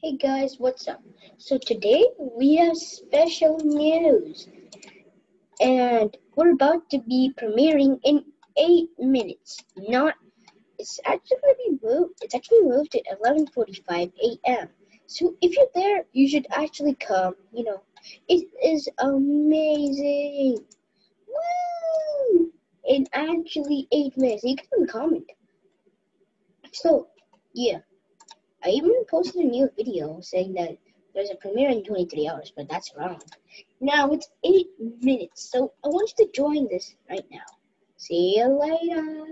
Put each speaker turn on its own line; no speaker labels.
Hey guys, what's up? So today we have special news and we're about to be premiering in 8 minutes. Not it's actually to be moved. It's actually moved at 11:45 a.m. So if you're there, you should actually come, you know. It is amazing. Woo! In actually 8 minutes. You can comment. So, yeah. I even posted a new video saying that there's a premiere in 23 hours, but that's wrong. Now it's 8 minutes, so I want you to join this right now. See you later.